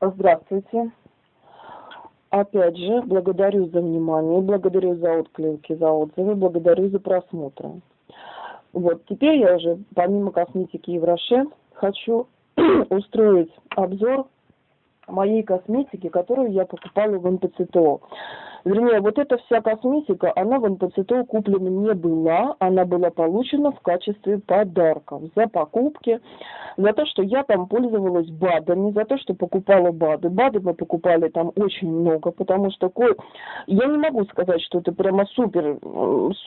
Здравствуйте. Опять же, благодарю за внимание, благодарю за отклики, за отзывы, благодарю за просмотры. Вот, теперь я уже, помимо косметики Евроше, хочу устроить обзор моей косметики, которую я покупала в НПЦТО. Вернее, вот эта вся косметика, она в НПЦТО куплена не была, она была получена в качестве подарков за покупки, за то, что я там пользовалась БАДами, за то, что покупала БАДы. БАДы мы покупали там очень много, потому что я не могу сказать, что это прямо супер,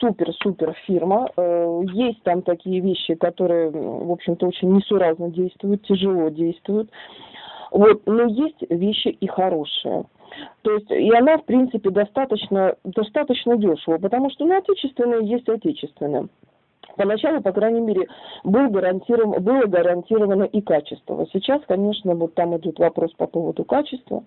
супер, супер фирма. Э, есть там такие вещи, которые, в общем-то, очень несуразно действуют, тяжело действуют. Вот, но есть вещи и хорошие. То есть, и она, в принципе, достаточно, достаточно дешево, потому что, ну, отечественные есть отечественные. Поначалу, по крайней мере, был гарантирован, было гарантировано и качество. Сейчас, конечно, вот там идет вопрос по поводу качества.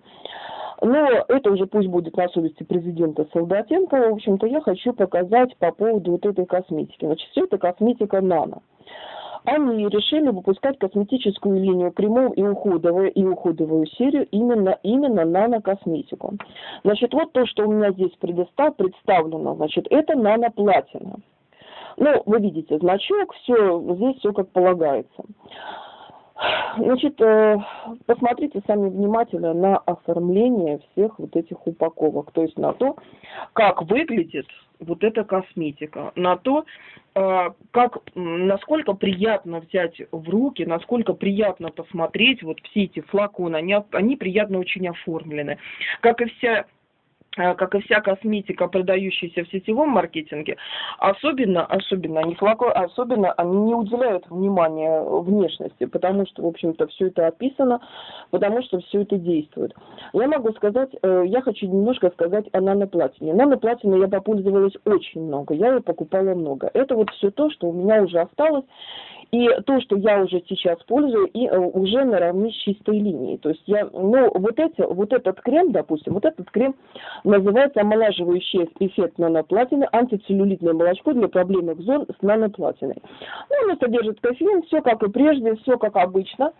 Но это уже пусть будет на совести президента Солдатенко. В общем-то, я хочу показать по поводу вот этой косметики. Значит, все это косметика нано они решили выпускать косметическую линию кремов и уходовую, и уходовую серию именно, именно нанокосметику. Значит, вот то, что у меня здесь предостав, представлено, значит, это наноплатина. Ну, вы видите значок, все, здесь все как полагается. Значит, э, посмотрите сами внимательно на оформление всех вот этих упаковок, то есть на то, как выглядит вот эта косметика, на то, э, как, насколько приятно взять в руки, насколько приятно посмотреть, вот все эти флаконы, они, они приятно очень оформлены. Как и вся как и вся косметика, продающаяся в сетевом маркетинге, особенно, особенно, они особенно они не уделяют внимания внешности, потому что, в общем-то, все это описано, потому что все это действует. Я могу сказать, э, я хочу немножко сказать о наноплатине. Наноплатине я попользовалась очень много, я ее покупала много. Это вот все то, что у меня уже осталось, и то, что я уже сейчас пользую, и э, уже наравне с чистой линией. То есть я, ну, вот эти, вот этот крем, допустим, вот этот крем называется омолаживающий эффект наноплатины, антицеллюлитное молочко для проблемных зон с наноплатиной. Ну, оно содержит кофеин, все как и прежде, все как обычно.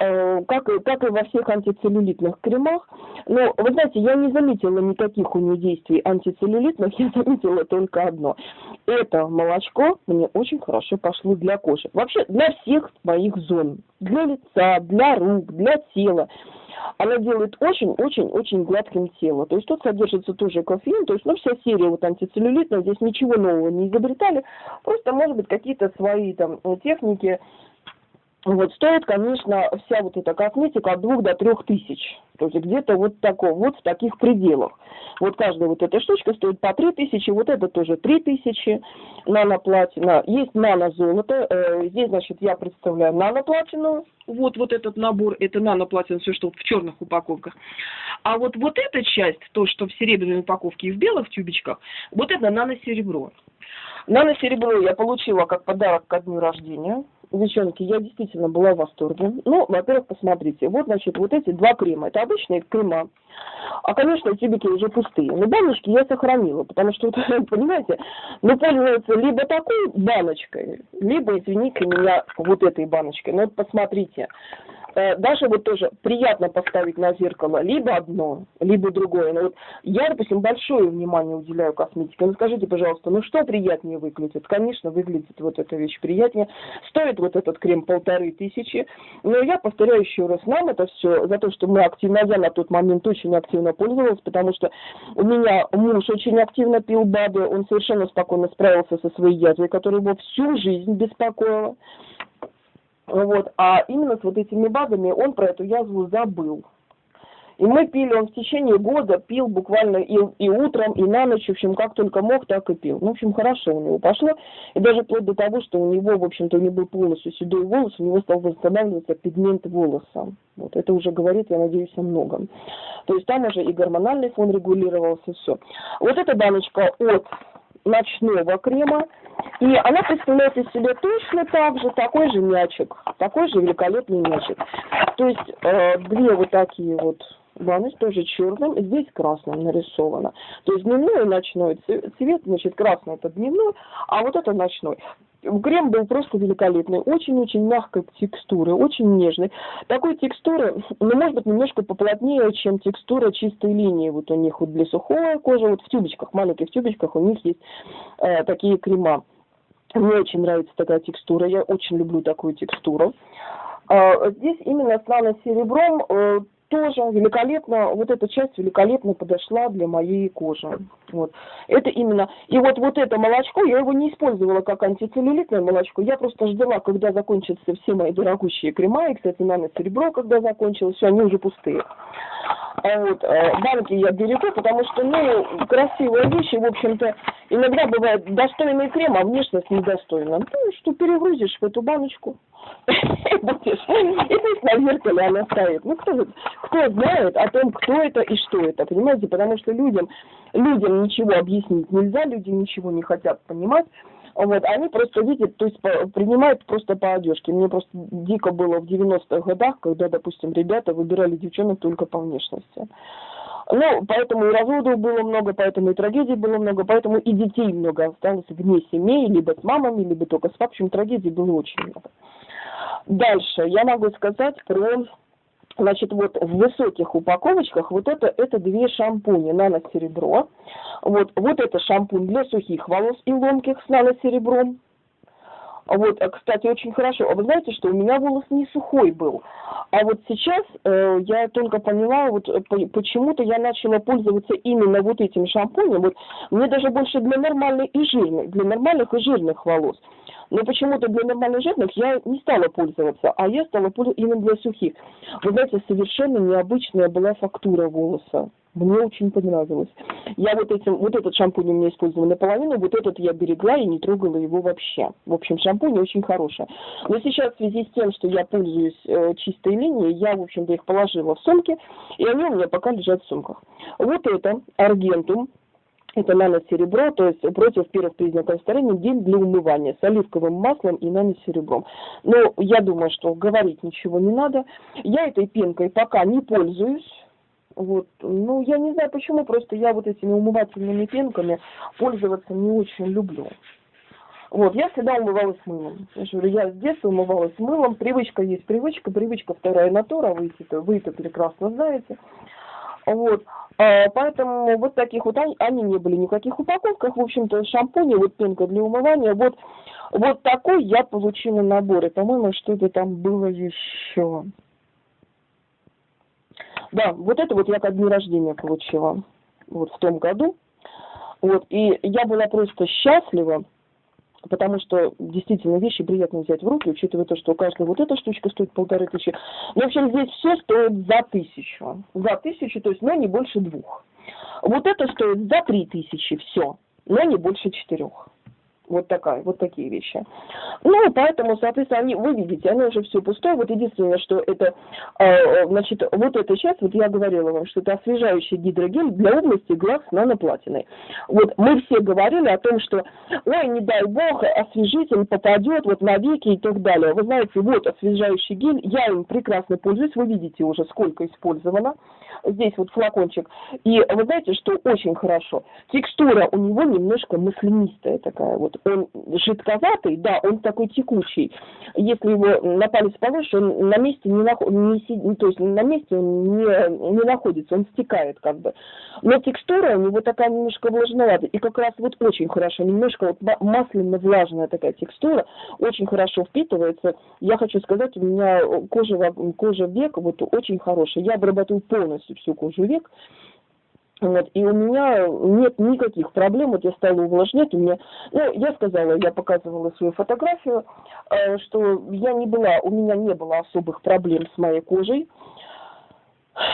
Э, как, как и во всех антицеллюлитных кремах. Но, вы знаете, я не заметила никаких у нее действий антицеллюлитных, я заметила только одно. Это молочко мне очень хорошо пошло для кожи. Вообще для всех моих зон. Для лица, для рук, для тела она делает очень-очень-очень гладким тело. То есть тут содержится тоже кофеин, то есть, ну, вся серия вот антицеллюлитная, здесь ничего нового не изобретали, просто, может быть, какие-то свои там техники, вот, стоит, конечно, вся вот эта косметика от двух до трех тысяч. То есть где-то вот такого, вот в таких пределах. Вот каждая вот эта штучка стоит по три тысячи, вот это тоже три тысячи наноплатина. Есть нанозолото, э, здесь, значит, я представляю наноплатину, вот, вот этот набор, это наноплатина, все, что в черных упаковках. А вот, вот эта часть, то, что в серебряной упаковке и в белых тюбичках, вот это наносеребро. Наносеребро я получила как подарок ко дню рождения девчонки, я действительно была в восторге. Ну, во-первых, посмотрите, вот, значит, вот эти два крема, это обычные крема. А, конечно, тюбики уже пустые. Но баночки я сохранила, потому что, понимаете, ну, пользоваться либо такой баночкой, либо, извините меня, вот этой баночкой. Ну, вот посмотрите, Э, даже вот тоже приятно поставить на зеркало либо одно, либо другое. Но вот я, допустим, большое внимание уделяю косметике. Ну скажите, пожалуйста, ну что приятнее выглядит? Конечно, выглядит вот эта вещь приятнее. Стоит вот этот крем полторы тысячи. Но я повторяю еще раз, нам это все за то, что мы активно, я на тот момент очень активно пользовалась, потому что у меня муж очень активно пил БАДы, он совершенно спокойно справился со своей язвой, которая его всю жизнь беспокоила. Вот. А именно с вот этими базами он про эту язву забыл. И мы пили, он в течение года пил буквально и, и утром, и на ночь, в общем, как только мог, так и пил. Ну, в общем, хорошо у него пошло. И даже вплоть до того, что у него, в общем-то, у него был полностью седой волос, у него стал восстанавливаться пигмент волоса. Вот это уже говорит, я надеюсь, о многом. То есть там уже и гормональный фон регулировался, все. Вот эта баночка от ночного крема. И она представляет из себя точно так же, такой же мячик, такой же великолепный мячик. То есть э, две вот такие вот баночки, тоже черным, здесь красным нарисовано. То есть дневной и ночной цвет, значит, красный это дневной, а вот это ночной. Крем был просто великолепный, очень-очень мягкой текстуры, очень нежный. Такой текстуры, ну, может быть, немножко поплотнее, чем текстура чистой линии. Вот у них вот для сухой кожи, вот в тюбочках, маленьких тюбочках у них есть э, такие крема. Мне очень нравится такая текстура, я очень люблю такую текстуру. Э, здесь именно с нано-серебром э, тоже великолепно, вот эта часть великолепно подошла для моей кожи. Вот. Это именно, и вот, вот это молочко, я его не использовала как антицеллюлитное молочко, я просто ждала, когда закончатся все мои дорогущие крема, и, кстати, нано-серебро, когда закончилось, все, они уже пустые. А вот, э, банки я берегу, потому что, ну, красивые вещи, в общем-то, иногда бывает достойный крем, а внешность недостойна. Ну, что перегрузишь в эту баночку, будешь, и пусть на зеркале она стоит. Ну, кто, кто знает о том, кто это и что это, понимаете? Потому что людям, людям ничего объяснить нельзя, люди ничего не хотят понимать. Вот, они просто видят, то есть принимают просто по одежке. Мне просто дико было в 90-х годах, когда, допустим, ребята выбирали девчонок только по внешности. Ну, поэтому и разводов было много, поэтому и трагедий было много, поэтому и детей много осталось вне семей, либо с мамами, либо только с папой. В общем, трагедий было очень много. Дальше я могу сказать про Значит, вот в высоких упаковочках вот это, это две шампуни нано-серебро. Вот, вот это шампунь для сухих волос и ломких с нано-серебром. Вот, а, кстати, очень хорошо. А вы знаете, что у меня волос не сухой был. А вот сейчас э, я только поняла, вот э, почему-то я начала пользоваться именно вот этим шампунем. Вот мне даже больше для нормальных и жирных, для нормальных и жирных волос. Но почему-то для нормальных жирных я не стала пользоваться, а я стала пользоваться именно для сухих. Вы знаете, совершенно необычная была фактура волоса. Мне очень понравилось. Я вот этим, вот этот шампунь у меня использовала наполовину, вот этот я берегла и не трогала его вообще. В общем, шампунь очень хороший. Но сейчас в связи с тем, что я пользуюсь э, чистой линией, я, в общем-то, их положила в сумки, и они у меня пока лежат в сумках. Вот это Аргентум это нано-серебро, то есть против первых признаков старения гель для умывания с оливковым маслом и нано-серебром. Но я думаю, что говорить ничего не надо. Я этой пенкой пока не пользуюсь. Вот. Ну, я не знаю почему, просто я вот этими умывательными пенками пользоваться не очень люблю. Вот, я всегда умывалась мылом. Я говорю, я с детства умывалась мылом. Привычка есть привычка, привычка вторая натура, вы вы это прекрасно знаете. Вот. А, поэтому вот таких вот, они, не были никаких упаковках. В общем-то, шампуни, вот пенка для умывания. Вот, вот такой я получила набор. И, по-моему, что-то там было еще. Да, вот это вот я ко дню рождения получила. Вот в том году. Вот, и я была просто счастлива, потому что действительно вещи приятно взять в руки, учитывая то, что у каждого вот эта штучка стоит полторы тысячи. В общем, здесь все стоит за тысячу. За тысячу, то есть, но не больше двух. Вот это стоит за три тысячи, все, но не больше четырех. Вот такая, вот такие вещи. Ну, поэтому, соответственно, они, вы видите, оно уже все пустое. Вот единственное, что это, э, значит, вот эта часть, вот я говорила вам, что это освежающий гидрогель для области глаз наноплатиной. Вот мы все говорили о том, что, ой, не дай бог, освежитель попадет вот на веки и так далее. Вы знаете, вот освежающий гель, я им прекрасно пользуюсь, вы видите уже, сколько использовано. Здесь вот флакончик. И вы знаете, что очень хорошо. Текстура у него немножко маслянистая такая вот он жидковатый, да, он такой текучий. Если его на палец положишь, он на месте не, наход, не сидит, то есть на месте он не, не находится, он стекает как бы. Но текстура у него такая немножко влажноватая. И как раз вот очень хорошо, немножко вот масляно-влажная такая текстура, очень хорошо впитывается. Я хочу сказать, у меня кожа, кожа век вот очень хорошая. Я обрабатываю полностью всю кожу век. Вот, и у меня нет никаких проблем, вот я стала увлажнять, у меня, ну, я сказала, я показывала свою фотографию, э, что я не была, у меня не было особых проблем с моей кожей,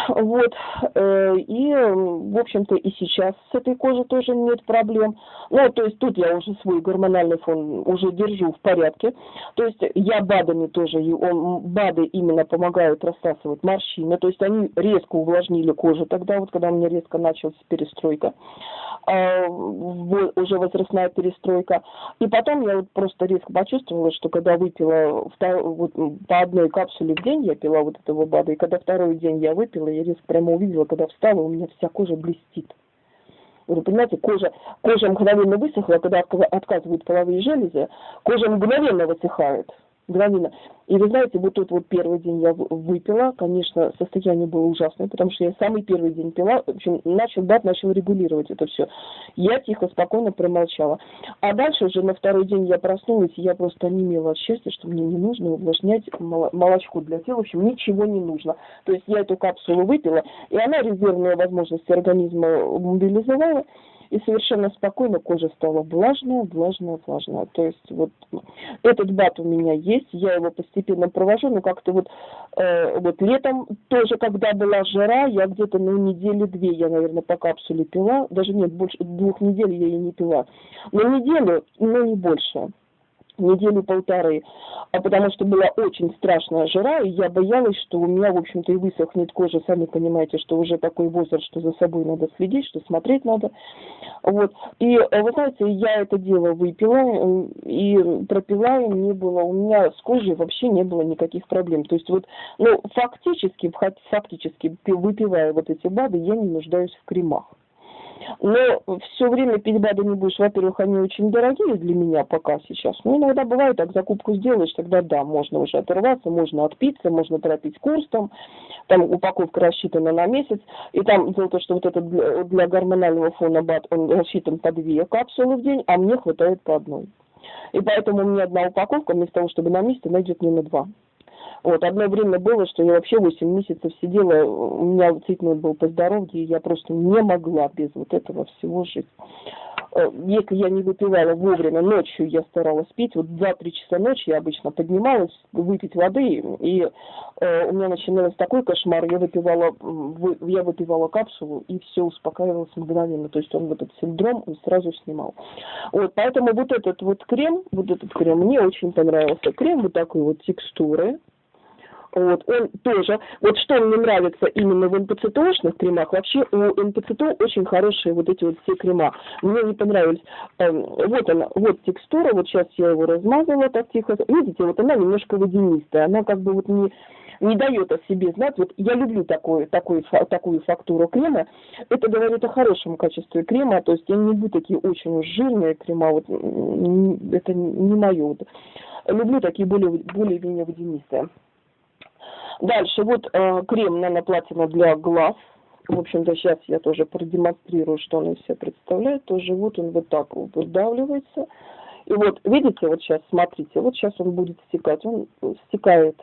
вот, э, и, в общем-то, и сейчас с этой кожей тоже нет проблем. Ну, то есть тут я уже свой гормональный фон уже держу в порядке. То есть я БАДами тоже, он, БАДы именно помогают рассасывать морщины. То есть они резко увлажнили кожу тогда, вот когда у меня резко началась перестройка. А, уже возрастная перестройка. И потом я вот просто резко почувствовала, что когда выпила вот, по одной капсуле в день, я пила вот этого БАДа, и когда второй день я выпила, я резко прямо увидела, когда встала, у меня вся кожа блестит. Вы понимаете, кожа, кожа мгновенно высохла, когда отказывают половые железы, кожа мгновенно высыхает мгновенно. И вы знаете, вот тот вот первый день я выпила, конечно, состояние было ужасное, потому что я самый первый день пила, в общем, начал дать, начал регулировать это все. Я тихо, спокойно промолчала. А дальше уже на второй день я проснулась, и я просто онемела от счастья, что мне не нужно увлажнять молочко для тела, в общем, ничего не нужно. То есть я эту капсулу выпила, и она резервные возможности организма мобилизовала, и совершенно спокойно кожа стала влажная, влажная, влажная. То есть вот этот бат у меня есть, я его постепенно провожу, но как-то вот, э, вот летом тоже, когда была жара, я где-то на недели-две, я, наверное, по капсуле пила, даже нет, больше двух недель я и не пила. На неделю, но не больше недели полторы, а потому что была очень страшная жара, и я боялась, что у меня, в общем-то, и высохнет кожа, сами понимаете, что уже такой возраст, что за собой надо следить, что смотреть надо, вот, и, э, вы знаете, я это дело выпила э, и пропила, и не было, у меня с кожей вообще не было никаких проблем, то есть вот, ну, фактически, фактически, выпивая вот эти БАДы, я не нуждаюсь в кремах. Но все время пить БАДы не будешь. Во-первых, они очень дорогие для меня пока сейчас. Ну, иногда бывает так, закупку сделаешь, тогда да, можно уже оторваться, можно отпиться, можно пропить курс там. Там упаковка рассчитана на месяц. И там дело то, что вот этот для, для гормонального фона БАД, он рассчитан по две капсулы в день, а мне хватает по одной. И поэтому у меня одна упаковка, вместо того, чтобы на месяц, она идет мне на два. Вот, одно время было, что я вообще 8 месяцев сидела, у меня цветной был по здоровью, и я просто не могла без вот этого всего жить. Э, если я не выпивала вовремя, ночью я старалась пить, вот 2-3 часа ночи я обычно поднималась, выпить воды, и э, у меня начинался такой кошмар, я выпивала, вы, я выпивала капсулу, и все успокаивалось мгновенно, то есть он вот этот синдром он сразу снимал. Вот, поэтому вот этот вот крем, вот этот крем, мне очень понравился. Крем вот такой вот текстуры, вот, он тоже, вот что мне нравится именно в НПЦТОшных кремах, вообще у НПЦТО очень хорошие вот эти вот все крема. Мне не понравились. Эм, вот она, вот текстура, вот сейчас я его размазала так тихо. Видите, вот она немножко водянистая, она как бы вот не не дает о себе знать. Вот я люблю такой, такой, такую фактуру крема. Это говорит о хорошем качестве крема. То есть я не люблю такие очень жирные крема. Вот, это не мое. Люблю такие более, более-менее водянистые. Дальше, вот э, крем наноплатина для глаз. В общем-то, сейчас я тоже продемонстрирую, что он из себя представляет. Тоже вот он вот так вот выдавливается. И вот, видите, вот сейчас, смотрите, вот сейчас он будет стекать. Он стекает,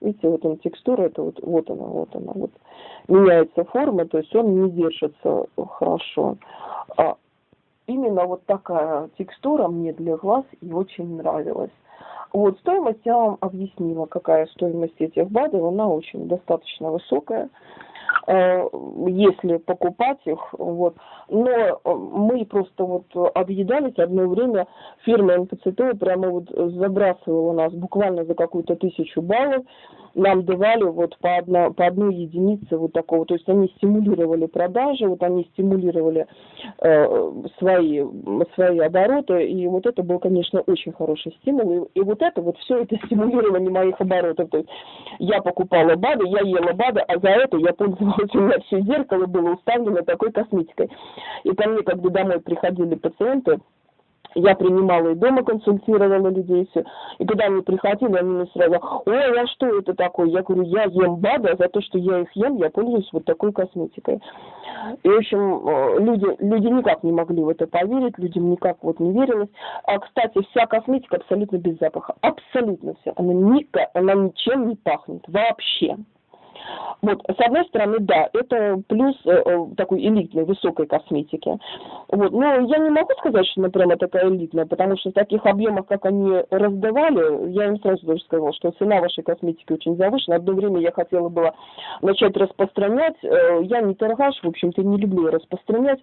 видите, вот он текстура, это вот, вот она, вот она, вот. Меняется форма, то есть он не держится хорошо. А именно вот такая текстура мне для глаз и очень нравилась. Вот, стоимость я вам объяснила, какая стоимость этих БАДов, она очень достаточно высокая, э, если покупать их, вот. Но э, мы просто вот объедались одно время, фирма НПЦТ прямо вот забрасывала нас буквально за какую-то тысячу баллов, нам давали вот по, одно, по одной единице вот такого, то есть они стимулировали продажи, вот они стимулировали э, свои, свои обороты, и вот это был, конечно, очень хороший стимул, и, и вот это, вот все это стимулирование моих оборотов, то есть я покупала БАДы, я ела БАДы, а за это я пользовалась, у меня все зеркало было уставлено такой косметикой. И ко мне, когда домой приходили пациенты, я принимала и дома консультировала людей все. И когда они приходили, они мне сразу, ой, а что это такое? Я говорю, я ем БАДы, а за то, что я их ем, я пользуюсь вот такой косметикой. И, в общем, э, люди, люди никак не могли в это поверить, людям никак вот не верилось. А, кстати, вся косметика абсолютно без запаха. Абсолютно все. Она, ника, она ничем не пахнет вообще. Вот, с одной стороны, да, это плюс э, э, такой элитной, высокой косметики. Вот, но я не могу сказать, что она прямо такая элитная, потому что в таких объемах, как они раздавали, я им сразу даже сказала, что цена вашей косметики очень завышена. Одно время я хотела было начать распространять. Э, я не торгаш, в общем-то, не люблю распространять.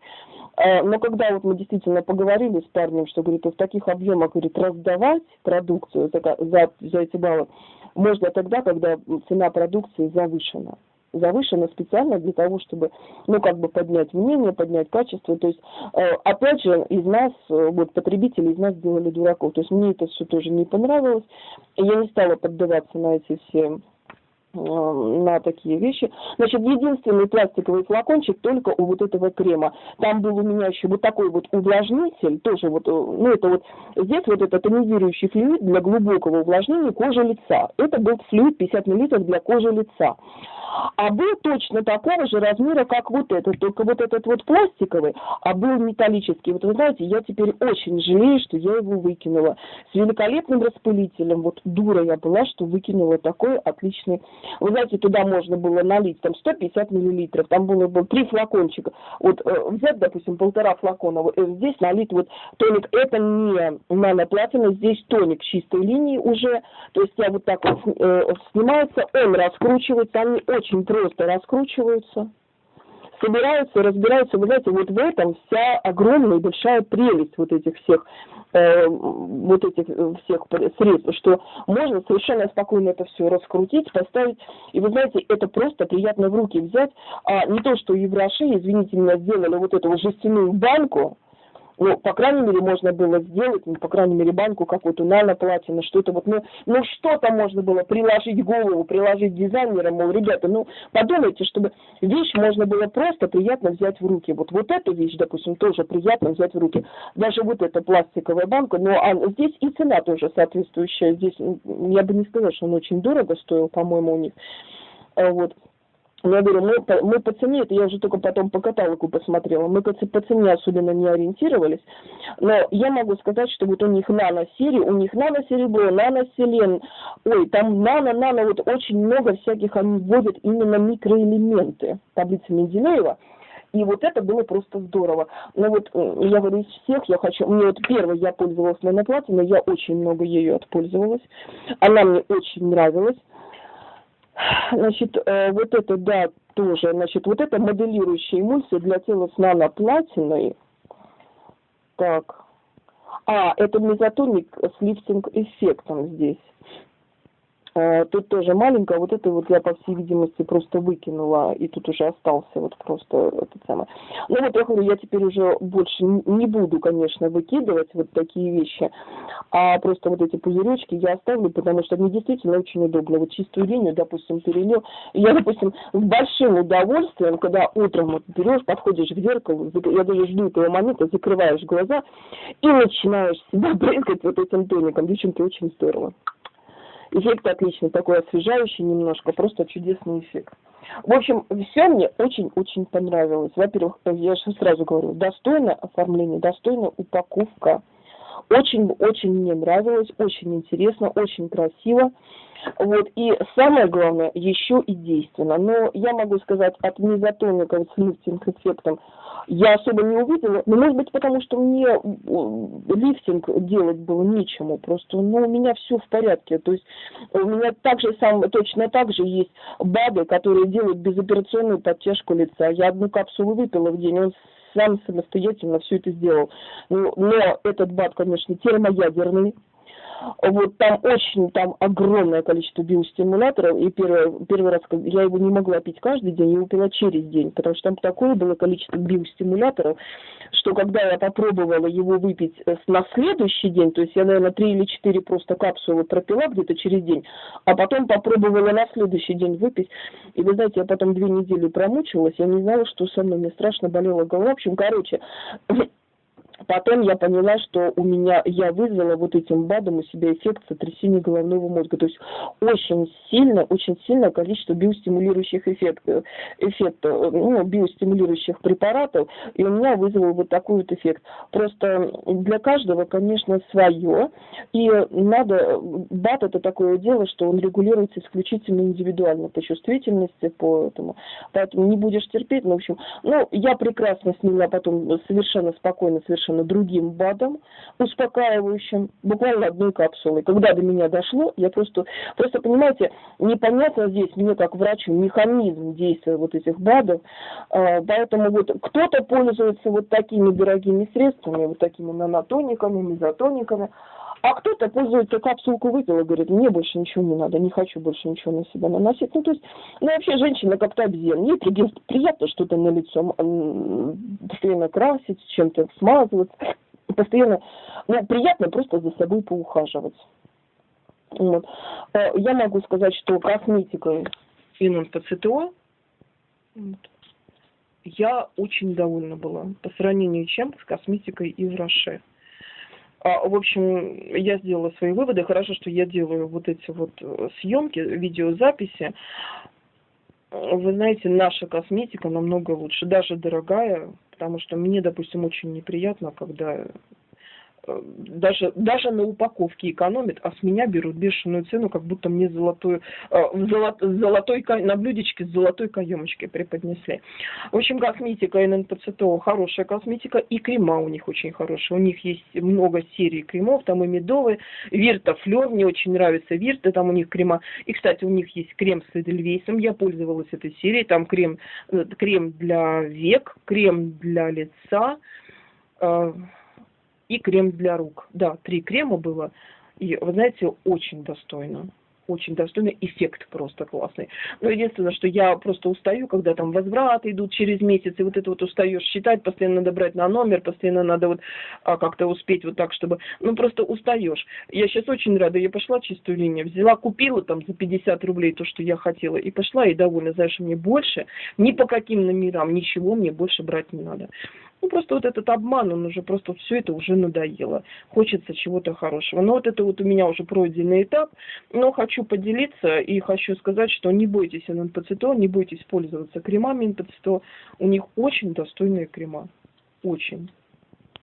Э, но когда вот мы действительно поговорили с парнем, что, говорит, в таких объемах, говорит, раздавать продукцию за, за, за эти баллы, можно тогда, когда цена продукции завышена. Завышена специально для того, чтобы, ну, как бы поднять мнение, поднять качество. То есть, э, опять же, из нас, э, вот потребители из нас сделали дураков. То есть мне это все тоже не понравилось. Я не стала поддаваться на эти все на такие вещи. Значит, единственный пластиковый флакончик только у вот этого крема. Там был у меня еще вот такой вот увлажнитель, тоже вот, э, ну это вот, здесь вот это тонизирующий флюид для глубокого увлажнения кожи лица. Это был флюид 50 мл для кожи лица. А был точно такого же размера, как вот этот, только вот этот вот пластиковый, а был металлический. Вот вы знаете, я теперь очень жалею, что я его выкинула. С великолепным распылителем. Вот дура я была, что выкинула такой отличный вы знаете, туда можно было налить там 150 миллилитров, там было бы три флакончика. Вот э, взять, допустим, полтора флакона, вот, э, здесь налить вот тоник, это не наноплатина, здесь тоник чистой линии уже, то есть я вот так вот э, снимается, он раскручивается, они очень просто раскручиваются собираются, разбираются. Вы знаете, вот в этом вся огромная и большая прелесть вот этих всех э, вот этих э, всех средств, что можно совершенно спокойно это все раскрутить, поставить, и вы знаете, это просто приятно в руки взять, а не то, что евроши, извините меня, сделали вот эту жестяную банку, ну, по крайней мере, можно было сделать, ну, по крайней мере, банку какую-то наноплатину, что-то вот, ну, ну, что-то можно было приложить голову, приложить дизайнерам, мол, ребята, ну, подумайте, чтобы вещь можно было просто приятно взять в руки. Вот, вот эту вещь, допустим, тоже приятно взять в руки. Даже вот эта пластиковая банка, но а здесь и цена тоже соответствующая. Здесь, я бы не сказала, что он очень дорого стоил, по-моему, у них. А вот. Я говорю, мы, мы по цене, это я уже только потом по каталогу посмотрела, мы по, по цене особенно не ориентировались, но я могу сказать, что вот у них нано-серии, у них нано-серебро, нано-селен, ой, там нано-нано, вот очень много всяких, они вводят именно микроэлементы, таблица Менделеева, и вот это было просто здорово. Но вот я говорю, из всех я хочу... Мне вот первое я пользовалась наноплатиной, я очень много ею отпользовалась. Она мне очень нравилась. Значит, э, вот это, да, тоже, значит, вот это моделирующая эмульсия для тела с наноплатиной. Так. А, это мезотоник с лифтинг эффектом здесь. Э, тут тоже маленькая, вот это вот я, по всей видимости, просто выкинула, и тут уже остался вот просто этот самый. Ну вот я говорю, я теперь уже больше не буду, конечно, выкидывать вот такие вещи, а просто вот эти пузыречки я оставлю, потому что мне действительно очень удобно. Вот чистую линию, допустим, перелил. Я, допустим, с большим удовольствием, когда утром вот берешь, подходишь к зеркалу, я даже жду этого момента, закрываешь глаза и начинаешь себя брызгать вот этим тоником. Девчонки, очень здорово. Эффект отличный, такой освежающий немножко, просто чудесный эффект. В общем, все мне очень-очень понравилось. Во-первых, я же сразу говорю, достойное оформление, достойная упаковка. Очень-очень мне нравилось, очень интересно, очень красиво. Вот, и самое главное, еще и действенно. Но я могу сказать, от мезотоника с лифтинг эффектом я особо не увидела. Но может быть потому, что мне лифтинг делать было нечему. Просто, ну, у меня все в порядке. То есть у меня также сам, точно так же есть БАДы, которые делают безоперационную подтяжку лица. Я одну капсулу выпила в день, он сам самостоятельно все это сделал. Но, но этот БАД, конечно, термоядерный, вот там очень, там огромное количество биостимуляторов, и первый, первый раз я его не могла пить каждый день, я его пила через день, потому что там такое было количество биостимуляторов, что когда я попробовала его выпить э, на следующий день, то есть я, наверное, три или четыре просто капсулы пропила где-то через день, а потом попробовала на следующий день выпить, и вы знаете, я потом две недели промучилась, я не знала, что со мной, мне страшно болела голова, в общем, короче, Потом я поняла, что у меня, я вызвала вот этим БАДом у себя эффект сотрясения головного мозга. То есть очень сильно, очень сильное количество биостимулирующих эффектов, эффектов ну, биостимулирующих препаратов, и у меня вызвал вот такой вот эффект. Просто для каждого, конечно, свое, и надо, БАД это такое дело, что он регулируется исключительно индивидуально по чувствительности, по этому. Поэтому не будешь терпеть, ну, в общем, ну, я прекрасно сняла потом совершенно спокойно, совершенно совершенно другим БАДом, успокаивающим, буквально одной капсулой. Когда до меня дошло, я просто, просто понимаете, непонятно здесь мне как врачу механизм действия вот этих БАДов, а, поэтому вот кто-то пользуется вот такими дорогими средствами, вот такими нанотониками, мезотониками, а кто-то пользуется капсулку выпил и говорит, мне больше ничего не надо, не хочу больше ничего на себя наносить. Ну, то есть, ну, вообще женщина как-то обезьян. Ей приятно что-то на лицо постоянно красить, чем-то смазывать, постоянно, ну, приятно просто за собой поухаживать. Вот. Э, я могу сказать, что косметикой ИННПЦТО вот, я очень довольна была по сравнению чем с косметикой из Роше. А, в общем, я сделала свои выводы. Хорошо, что я делаю вот эти вот э, съемки, видеозаписи. Вы знаете, наша косметика намного лучше, даже дорогая, потому что мне, допустим, очень неприятно, когда даже, даже на упаковке экономят, а с меня берут бешеную цену, как будто мне золотую, э, золот, золотой, на блюдечке с золотой каемочкой преподнесли. В общем, косметика ННПЦТО хорошая косметика, и крема у них очень хорошие. У них есть много серий кремов, там и медовые, Вирта Флер, мне очень нравится Вирта, там у них крема. И, кстати, у них есть крем с Эдельвейсом, я пользовалась этой серией, там крем, э, крем для век, крем для лица, и крем для рук. Да, три крема было. И, вы знаете, очень достойно очень достойный эффект просто классный. Но единственное, что я просто устаю, когда там возвраты идут через месяц, и вот это вот устаешь считать, постоянно надо брать на номер, постоянно надо вот а, как-то успеть вот так, чтобы... Ну, просто устаешь. Я сейчас очень рада, я пошла чистую линию, взяла, купила там за 50 рублей то, что я хотела, и пошла, и довольна. Знаешь, мне больше, ни по каким номерам, ничего мне больше брать не надо. Ну, просто вот этот обман, он уже просто все это уже надоело. Хочется чего-то хорошего. Но вот это вот у меня уже пройденный этап. Но хочу поделиться и хочу сказать, что не бойтесь НПЦТО, не бойтесь пользоваться кремами НПЦТО. У них очень достойные крема. Очень.